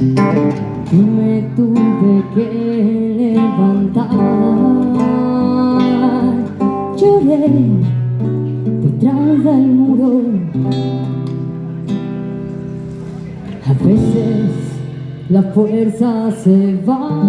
me tuve que levantar. Lloré detrás del muro. A veces la fuerza se va.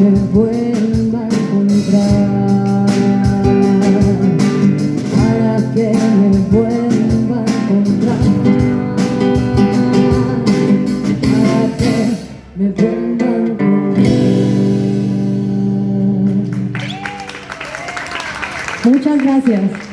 me vuelva a encontrar. Para que me vuelva a encontrar. Para que me vuelva a encontrar. Muchas gracias.